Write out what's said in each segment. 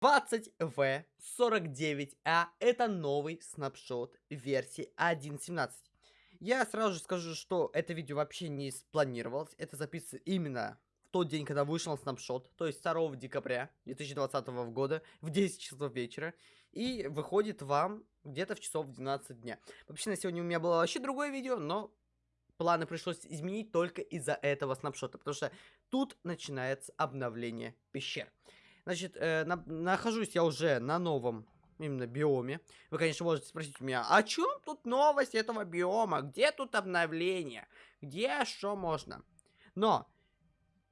20V49A это новый снапшот версии 1.17. Я сразу же скажу, что это видео вообще не спланировалось. Это записывается именно в тот день, когда вышел снапшот, то есть 2 декабря 2020 года в 10 часов вечера. И выходит вам где-то в часов 12 дня. Вообще на сегодня у меня было вообще другое видео, но планы пришлось изменить только из-за этого снапшота, потому что тут начинается обновление пещер. Значит, э, на, нахожусь я уже на новом именно биоме. Вы, конечно, можете спросить у меня, о чем тут новость этого биома? Где тут обновление? Где что можно? Но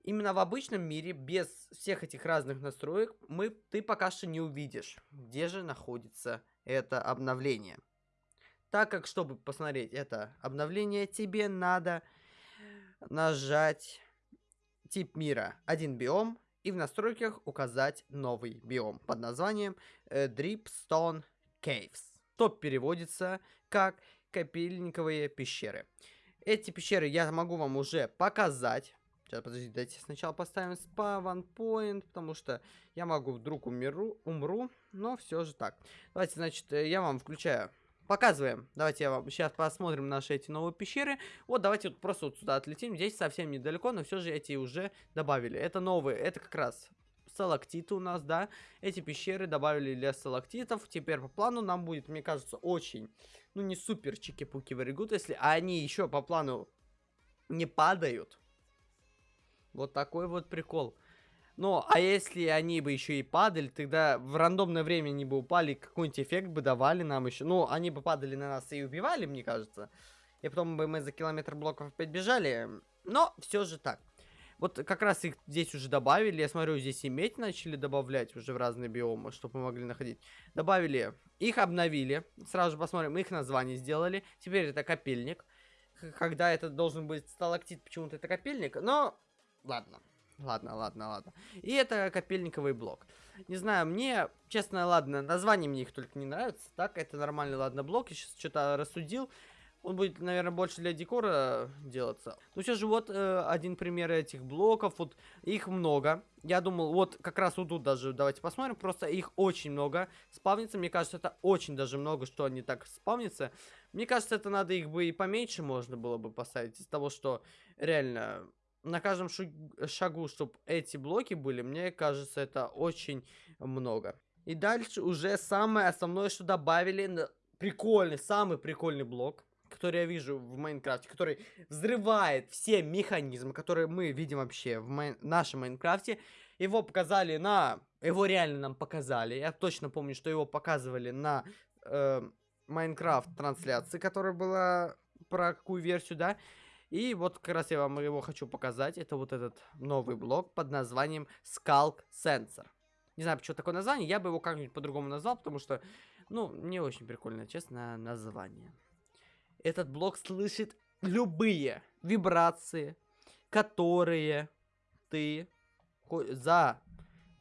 именно в обычном мире, без всех этих разных настроек, мы, ты пока что не увидишь, где же находится это обновление. Так как, чтобы посмотреть это обновление, тебе надо нажать тип мира. Один биом, и в настройках указать новый биом под названием э, Dripstone Caves, что переводится как капельниковые пещеры. Эти пещеры я могу вам уже показать. Сейчас, подождите, давайте сначала поставим spawn point, потому что я могу вдруг умеру, умру, но все же так. Давайте, значит, э, я вам включаю Показываем. Давайте я вам сейчас посмотрим наши эти новые пещеры. Вот, давайте вот просто вот сюда отлетим. Здесь совсем недалеко, но все же эти уже добавили. Это новые, это как раз сталактиты у нас, да. Эти пещеры добавили для сталактитов. Теперь по плану нам будет, мне кажется, очень, ну не супер чики-пуки very если они еще по плану не падают. Вот такой вот прикол. Ну, а если они бы еще и падали, тогда в рандомное время они бы упали, какой-нибудь эффект бы давали нам еще. Ну, они бы падали на нас и убивали, мне кажется. И потом бы мы за километр блоков опять бежали. Но все же так. Вот как раз их здесь уже добавили. Я смотрю, здесь и медь начали добавлять уже в разные биомы, чтобы мы могли находить. Добавили. Их обновили. Сразу же посмотрим. Их название сделали. Теперь это копельник. Когда это должен быть сталактит, почему-то это копельник. Но, ладно. Ладно, ладно, ладно. И это копельниковый блок. Не знаю, мне, честно, ладно, название мне их только не нравится. Так, это нормальный, ладно, блок. Я сейчас что-то рассудил. Он будет, наверное, больше для декора делаться. Ну, все же вот э, один пример этих блоков. Вот их много. Я думал, вот как раз вот тут даже, давайте посмотрим. Просто их очень много спавнится. Мне кажется, это очень даже много, что они так спавнятся. Мне кажется, это надо их бы и поменьше можно было бы поставить. Из того, что реально на каждом шагу, чтобы эти блоки были, мне кажется, это очень много. И дальше уже самое основное, что добавили, прикольный, самый прикольный блок, который я вижу в Майнкрафте, который взрывает все механизмы, которые мы видим вообще в май... нашем Майнкрафте. Его показали на... Его реально нам показали. Я точно помню, что его показывали на э, Майнкрафт трансляции, которая была про какую версию, да. И вот как раз я вам его хочу показать. Это вот этот новый блок под названием Skulk Sensor. Не знаю, почему такое название, я бы его как-нибудь по-другому назвал, потому что, ну, не очень прикольное, честно, название. Этот блок слышит любые вибрации, которые ты за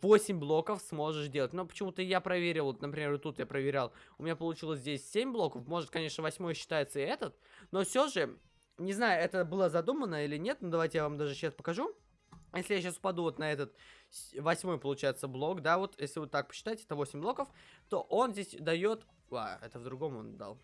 8 блоков сможешь делать. Но почему-то я проверил, вот, например, вот тут я проверял, у меня получилось здесь 7 блоков, может, конечно, 8 считается и этот, но все же не знаю, это было задумано или нет, но давайте я вам даже сейчас покажу. Если я сейчас упаду вот на этот восьмой, получается, блок, да, вот, если вот так посчитать, это 8 блоков, то он здесь дает... А, это в другом он дал.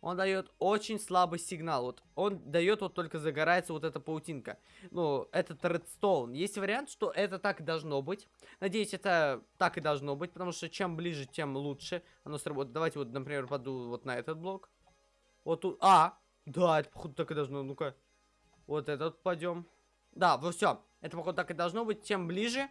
Он дает очень слабый сигнал. Вот он дает вот только загорается вот эта паутинка. Ну, этот редстоун. Есть вариант, что это так и должно быть. Надеюсь, это так и должно быть, потому что чем ближе, тем лучше оно сработает. Давайте вот, например, паду вот на этот блок. Вот тут... А, да, это походу так и должно. Ну-ка. Вот этот пойдем. Да, вот все. Это походу так и должно быть. Тем ближе,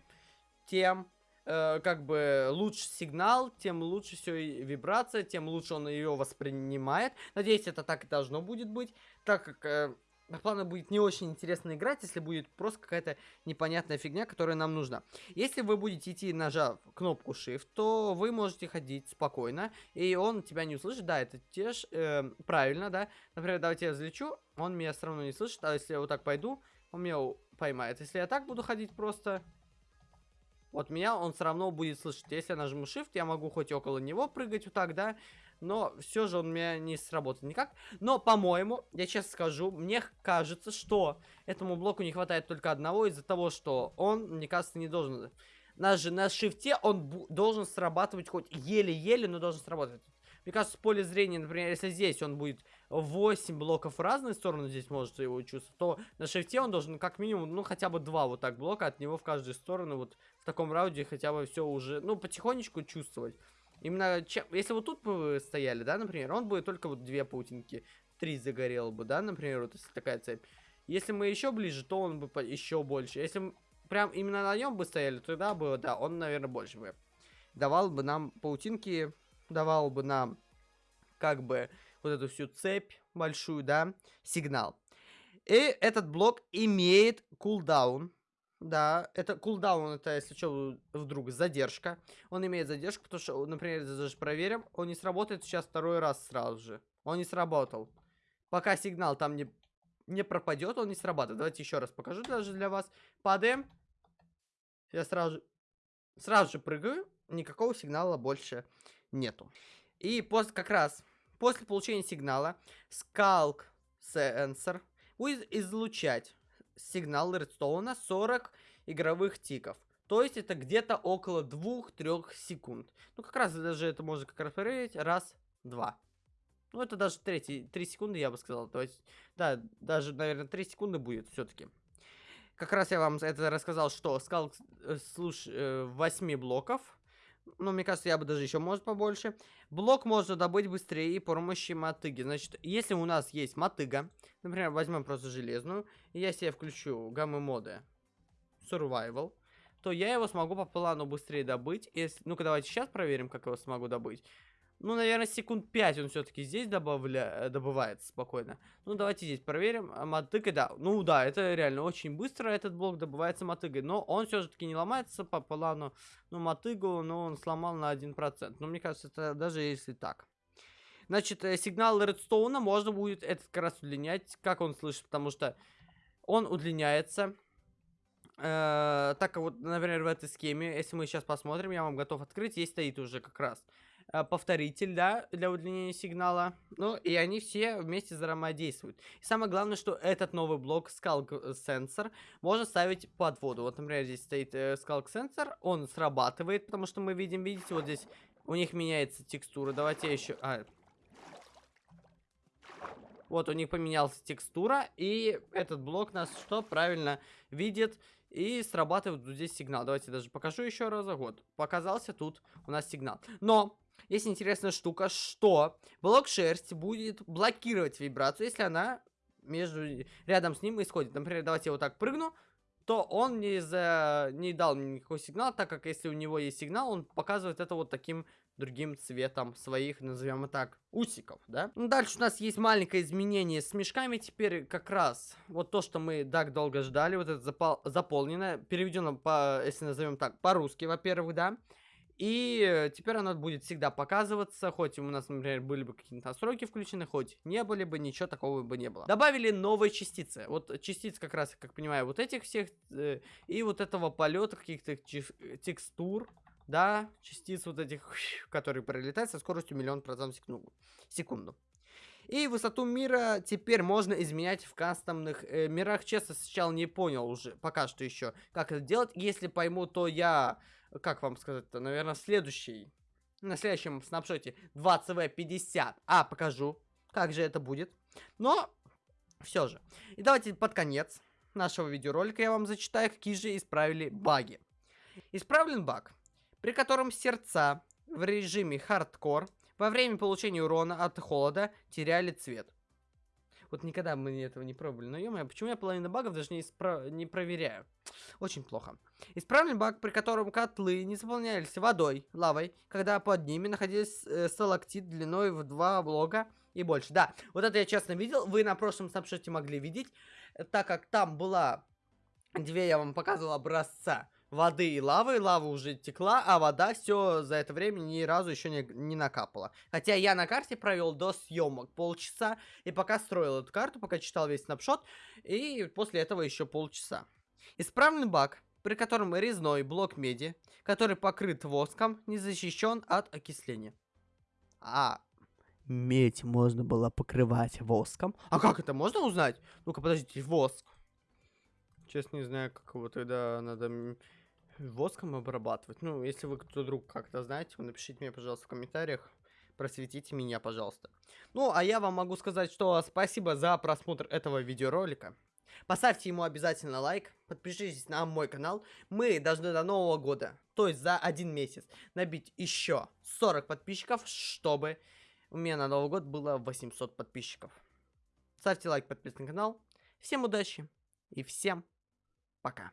тем э, как бы лучше сигнал, тем лучше все вибрация, тем лучше он ее воспринимает. Надеюсь, это так и должно будет быть, так как э, Плана будет не очень интересно играть, если будет просто какая-то непонятная фигня, которая нам нужна. Если вы будете идти, нажав кнопку Shift, то вы можете ходить спокойно, и он тебя не услышит. Да, это те ж, э, правильно, да. Например, давайте я взлечу, он меня все равно не слышит, а если я вот так пойду, он меня поймает. Если я так буду ходить просто, вот меня он все равно будет слышать. Если я нажму Shift, я могу хоть около него прыгать вот так, да. Но все же он у меня не сработает никак. Но, по-моему, я честно скажу, мне кажется, что этому блоку не хватает только одного из-за того, что он, мне кажется, не должен на, же, на шифте он должен срабатывать хоть еле-еле, но должен сработать. Мне кажется, в поле зрения, например, если здесь он будет 8 блоков в разные стороны, здесь может его чувствовать, то на шифте он должен как минимум, ну, хотя бы 2 вот так блока от него в каждую сторону, вот в таком раунде хотя бы все уже, ну, потихонечку чувствовать. Именно, чем, если вот тут бы вы стояли, да, например, он будет только вот две паутинки, три загорел бы, да, например, вот если такая цепь. Если мы еще ближе, то он бы еще больше. Если прям именно на нем бы стояли, тогда бы, да, он, наверное, больше бы давал бы нам паутинки, давал бы нам как бы вот эту всю цепь большую, да, сигнал. И этот блок имеет кулдаун. Да, это кулдаун, это, если что, вдруг задержка. Он имеет задержку, потому что, например, даже проверим, он не сработает сейчас второй раз сразу же. Он не сработал. Пока сигнал там не, не пропадет, он не срабатывает. Давайте еще раз покажу даже для вас. Падаем. Я сразу сразу же прыгаю. Никакого сигнала больше нету. И после, как раз после получения сигнала Skulk Sensor будет излучать сигнал редстоуна 40 игровых тиков. То есть это где-то около 2-3 секунд. Ну, как раз даже это можно как раз проверить. Раз, два. Ну, это даже 3, 3 секунды, я бы сказал. То есть, да, даже, наверное, 3 секунды будет все-таки. Как раз я вам это рассказал, что скал э, слуш, э, 8 блоков. Ну, мне кажется, я бы даже еще, может, побольше. Блок можно добыть быстрее и помощи мотыги. Значит, если у нас есть мотыга, например, возьмем просто железную, и я себе включу гаммы моды Survival, то я его смогу по плану быстрее добыть. Если... Ну-ка, давайте сейчас проверим, как его смогу добыть. Ну, наверное, секунд 5 он все-таки здесь добавля... Э, добывается спокойно. Ну, давайте здесь проверим. А, мотыгой, да. Ну, да, это реально очень быстро этот блок добывается мотыгой. Но он все-таки не ломается по плану. Ну, мотыгу, но он сломал на 1%. Но мне кажется, это даже если так. Значит, э, сигнал редстоуна можно будет этот как раз удлинять. Как он слышит? Потому что он удлиняется. Э, так вот, например, в этой схеме, если мы сейчас посмотрим, я вам готов открыть, здесь стоит уже как раз повторитель, да, для удлинения сигнала. Ну, и они все вместе взаимодействуют. И самое главное, что этот новый блок Skulk Sensor можно ставить под воду. Вот, например, здесь стоит э, Sensor, он срабатывает, потому что мы видим, видите, вот здесь у них меняется текстура. Давайте я еще... А, вот, у них поменялась текстура, и этот блок нас что? Правильно видит и срабатывает вот здесь сигнал. Давайте даже покажу еще раз. Вот, показался тут у нас сигнал. Но есть интересная штука, что блок шерсти будет блокировать вибрацию, если она между рядом с ним исходит. Например, давайте я вот так прыгну, то он не, за, не дал мне никакой сигнал, так как если у него есть сигнал, он показывает это вот таким другим цветом своих, назовем это так, усиков, да? Ну, дальше у нас есть маленькое изменение с мешками, теперь как раз вот то, что мы так долго ждали, вот это запол заполнено, переведено, по, если назовем так, по-русски, во-первых, да? И теперь оно будет всегда показываться, хоть у нас, например, были бы какие-то настройки включены, хоть не были бы, ничего такого бы не было. Добавили новые частицы. Вот частицы как раз, как понимаю, вот этих всех, э, и вот этого полета каких-то текстур, да, частиц вот этих, которые пролетают со скоростью миллион процентов в секунду. И высоту мира теперь можно изменять в кастомных э, мирах. Честно, сначала не понял уже, пока что еще, как это делать. Если пойму, то я как вам сказать-то, наверное, следующий, на следующем снапшоте 2CV50. А, покажу, как же это будет. Но, все же. И давайте под конец нашего видеоролика я вам зачитаю, какие же исправили баги. Исправлен баг, при котором сердца в режиме хардкор во время получения урона от холода теряли цвет. Вот никогда мы этого не пробовали. Но, ё почему я половину багов даже не, испра... не проверяю? Очень плохо. Исправлен баг, при котором котлы не заполнялись водой, лавой, когда под ними находились э, сталактит длиной в два блока и больше. Да, вот это я честно видел. Вы на прошлом снапшоте могли видеть, так как там была... Две я вам показывал образца воды и лавы. Лава уже текла, а вода все за это время ни разу еще не, не накапала. Хотя я на карте провел до съемок полчаса. И пока строил эту карту, пока читал весь снапшот. И после этого еще полчаса. Исправленный баг, при котором резной блок меди, который покрыт воском, не защищен от окисления. А, медь можно было покрывать воском. А как это можно узнать? Ну-ка, подождите, воск. Честно, не знаю, как его тогда надо воском обрабатывать. Ну, если вы кто друг как-то знаете, напишите мне, пожалуйста, в комментариях. Просветите меня, пожалуйста. Ну, а я вам могу сказать, что спасибо за просмотр этого видеоролика. Поставьте ему обязательно лайк, подпишитесь на мой канал. Мы должны до Нового года, то есть за один месяц, набить еще 40 подписчиков, чтобы у меня на Новый год было 800 подписчиков. Ставьте лайк, подписывайтесь на канал. Всем удачи и всем пока.